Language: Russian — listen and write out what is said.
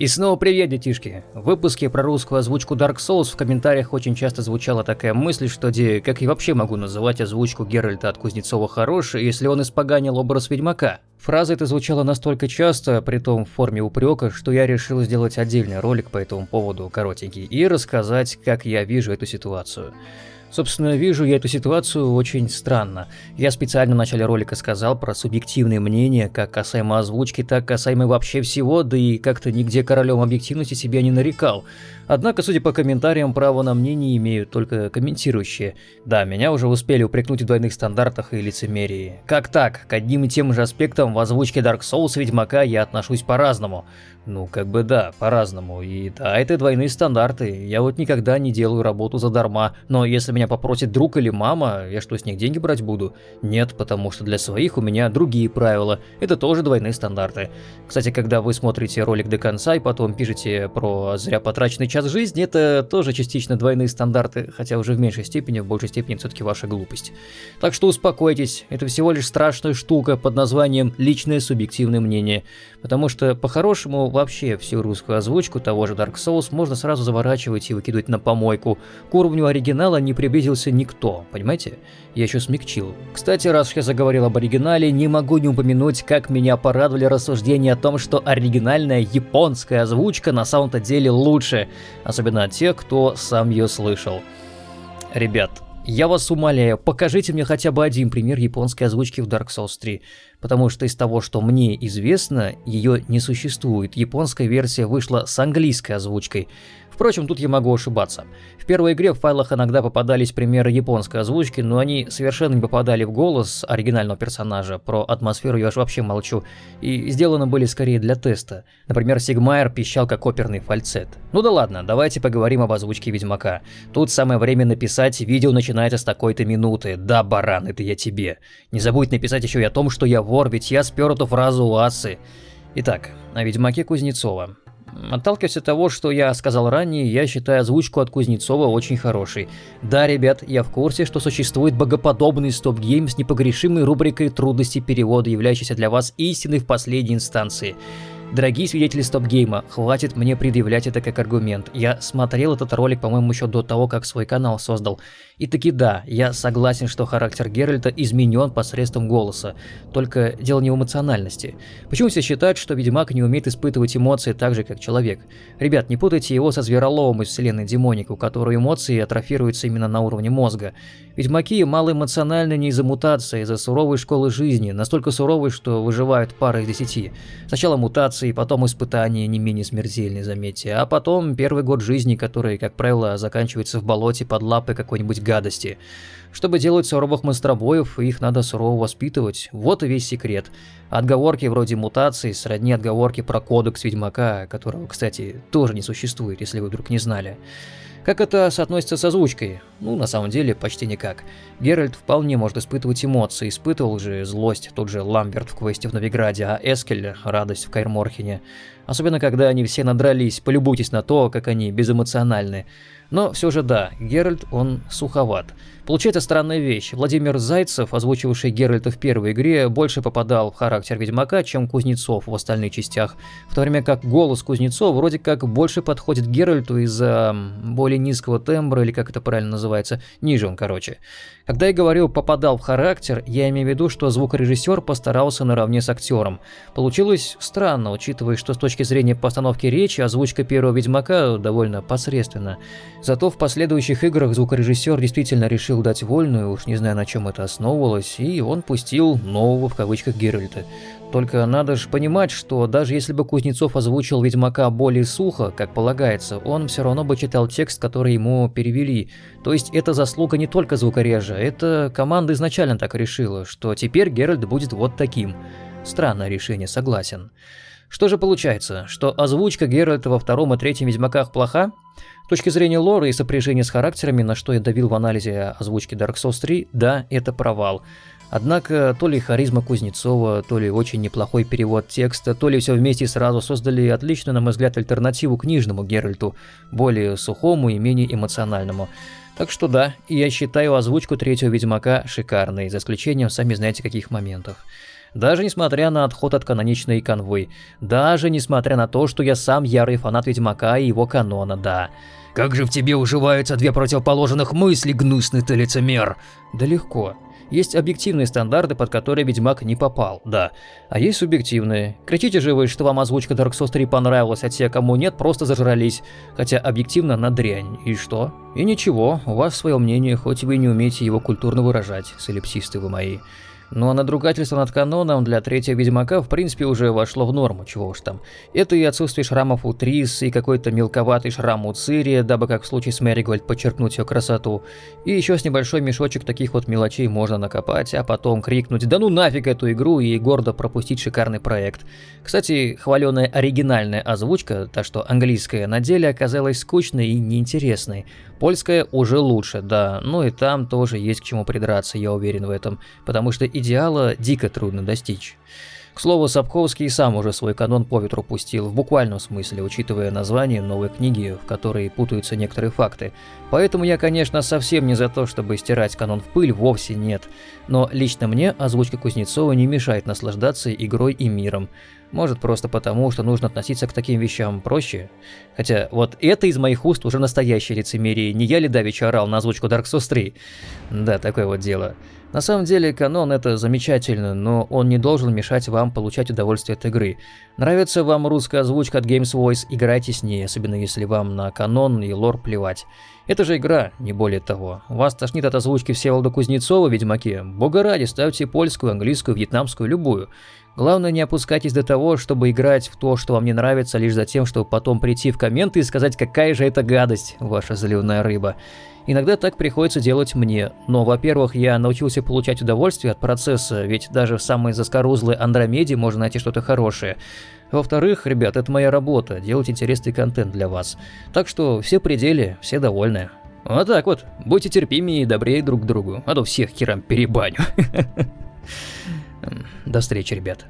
И снова привет, детишки! В выпуске про русскую озвучку Dark Souls в комментариях очень часто звучала такая мысль, что где, как я вообще могу называть озвучку Геральта от Кузнецова хорошей, если он испоганил образ Ведьмака? Фраза эта звучала настолько часто, при том в форме упрека, что я решил сделать отдельный ролик по этому поводу, коротенький, и рассказать, как я вижу эту ситуацию. Собственно, вижу я эту ситуацию очень странно. Я специально в начале ролика сказал про субъективные мнения, как касаемо озвучки, так касаемо вообще всего, да и как-то нигде королем объективности себя не нарекал. Однако, судя по комментариям, право на мнение имеют только комментирующие. Да, меня уже успели упрекнуть в двойных стандартах и лицемерии. Как так? К одним и тем же аспектам в озвучке Dark Souls Ведьмака я отношусь по-разному. Ну, как бы да, по-разному. И да, это двойные стандарты. Я вот никогда не делаю работу задарма. Но если меня попросит друг или мама, я что, с них деньги брать буду? Нет, потому что для своих у меня другие правила. Это тоже двойные стандарты. Кстати, когда вы смотрите ролик до конца и потом пишете про зря потраченный час жизни это тоже частично двойные стандарты, хотя уже в меньшей степени, в большей степени все-таки ваша глупость. Так что успокойтесь, это всего лишь страшная штука под названием «личное субъективное мнение», потому что по-хорошему вообще всю русскую озвучку того же Dark Souls можно сразу заворачивать и выкидывать на помойку. К уровню оригинала не приблизился никто, понимаете? Я еще смягчил. Кстати, раз я заговорил об оригинале, не могу не упомянуть, как меня порадовали рассуждения о том, что оригинальная японская озвучка на самом-то деле лучше особенно тех, кто сам ее слышал. Ребят, я вас умоляю, покажите мне хотя бы один пример японской озвучки в Dark Souls 3, потому что из того, что мне известно, ее не существует. Японская версия вышла с английской озвучкой. Впрочем, тут я могу ошибаться. В первой игре в файлах иногда попадались примеры японской озвучки, но они совершенно не попадали в голос оригинального персонажа. Про атмосферу я уж вообще молчу. И сделаны были скорее для теста. Например, Сигмайер пищал как оперный фальцет. Ну да ладно, давайте поговорим об озвучке Ведьмака. Тут самое время написать, видео начинается с такой-то минуты. Да, баран, это я тебе. Не забудь написать еще и о том, что я вор, ведь я спер эту фразу у Асы. Итак, о Ведьмаке Кузнецова. Отталкиваясь от того, что я сказал ранее, я считаю озвучку от Кузнецова очень хорошей. Да, ребят, я в курсе, что существует богоподобный StopGame с непогрешимой рубрикой трудностей перевода, являющейся для вас истиной в последней инстанции. Дорогие свидетели стоп-гейма, хватит мне предъявлять это как аргумент. Я смотрел этот ролик, по-моему, еще до того, как свой канал создал. И таки да, я согласен, что характер Геральта изменен посредством голоса. Только дело не в эмоциональности. Почему все считают, что Ведьмак не умеет испытывать эмоции так же, как человек? Ребят, не путайте его со Звероловым из вселенной Демоник, у которого эмоции атрофируются именно на уровне мозга. Ведьмаки малоэмоциональны не из-за мутации, а из-за суровой школы жизни, настолько суровой, что выживают пара из десяти. Сначала мутация, операции, потом испытания не менее смертельные, заметьте, а потом первый год жизни, который, как правило, заканчивается в болоте под лапой какой-нибудь гадости. Чтобы делать суровых монстробоев, их надо сурово воспитывать, вот и весь секрет. Отговорки вроде мутаций сродни отговорки про кодекс Ведьмака, которого, кстати, тоже не существует, если вы вдруг не знали. Как это соотносится с озвучкой? Ну, на самом деле, почти никак. Геральт вполне может испытывать эмоции, испытывал же злость тот же Ламберт в квесте в Новиграде, а Эскель – радость в Кайрморхене. Особенно, когда они все надрались, полюбуйтесь на то, как они безэмоциональны. Но все же да, Геральт, он суховат. Получается странная вещь. Владимир Зайцев, озвучивший Геральта в первой игре, больше попадал в характер Ведьмака, чем Кузнецов в остальных частях, в то время как голос Кузнецова вроде как больше подходит Геральту из-за более низкого тембра, или как это правильно называется, ниже он, короче. Когда я говорю «попадал в характер», я имею в виду, что звукорежиссер постарался наравне с актером. Получилось странно, учитывая, что с точки зрения постановки речи озвучка первого Ведьмака довольно посредственна. Зато в последующих играх звукорежиссер действительно решил дать вольную, уж не знаю на чем это основывалось, и он пустил нового в кавычках Геральта. Только надо же понимать, что даже если бы Кузнецов озвучил Ведьмака более сухо, как полагается, он все равно бы читал текст, который ему перевели. То есть это заслуга не только звукорежа, это команда изначально так решила, что теперь Геральт будет вот таким. Странное решение, согласен. Что же получается, что озвучка Геральта во втором и третьем Ведьмаках плоха? С точки зрения лора и сопряжения с характерами, на что я давил в анализе озвучки Dark Souls 3, да, это провал. Однако то ли харизма Кузнецова, то ли очень неплохой перевод текста, то ли все вместе сразу создали отличную, на мой взгляд, альтернативу книжному Геральту, более сухому и менее эмоциональному. Так что да, я считаю озвучку третьего Ведьмака шикарной, за исключением сами знаете каких моментов. Даже несмотря на отход от каноничной конвой. Даже несмотря на то, что я сам ярый фанат Ведьмака и его канона, да. Как же в тебе уживаются две противоположных мысли, гнусный ты лицемер? Да легко. Есть объективные стандарты, под которые Ведьмак не попал, да. А есть субъективные. Кричите же вы, что вам озвучка Dark Souls 3 понравилась, а те, кому нет, просто зажрались. Хотя объективно на дрянь. И что? И ничего, у вас свое мнение, хоть вы не умеете его культурно выражать, солипсисты вы мои. Ну а надругательство над каноном для третьего Ведьмака в принципе уже вошло в норму, чего уж там. Это и отсутствие шрамов у Трис, и какой-то мелковатый шрам у Цири, дабы как в случае с Мэригольд подчеркнуть ее красоту. И еще с небольшой мешочек таких вот мелочей можно накопать, а потом крикнуть «Да ну нафиг эту игру!» и гордо пропустить шикарный проект. Кстати, хваленая оригинальная озвучка, та что английская, на деле оказалась скучной и неинтересной. Польская уже лучше, да, но и там тоже есть к чему придраться, я уверен в этом, потому что идеала дико трудно достичь. К слову, Сапковский сам уже свой канон по ветру пустил, в буквальном смысле, учитывая название новой книги, в которой путаются некоторые факты. Поэтому я, конечно, совсем не за то, чтобы стирать канон в пыль, вовсе нет. Но лично мне озвучка Кузнецова не мешает наслаждаться игрой и миром. Может просто потому, что нужно относиться к таким вещам проще. Хотя вот это из моих уст уже настоящее лицемерие. Не я ли давеча орал на озвучку Dark Souls 3? Да, такое вот дело. На самом деле, канон это замечательно, но он не должен мешать вам получать удовольствие от игры. Нравится вам русская озвучка от Games Voice, играйте с ней, особенно если вам на канон и лор плевать. Это же игра, не более того. Вас тошнит от озвучки Всеволода Кузнецова Ведьмаке? Бога ради, ставьте польскую, английскую, вьетнамскую, любую. Главное, не опускайтесь до того, чтобы играть в то, что вам не нравится, лишь за тем, чтобы потом прийти в комменты и сказать, какая же это гадость, ваша заливная рыба. Иногда так приходится делать мне, но, во-первых, я научился получать удовольствие от процесса, ведь даже в самой заскорузлой Андромеде можно найти что-то хорошее. Во-вторых, ребят, это моя работа, делать интересный контент для вас. Так что все пределы, все довольны. Вот так вот, будьте терпимее и добрее друг к другу, а то всех херам перебаню. До встречи, ребят.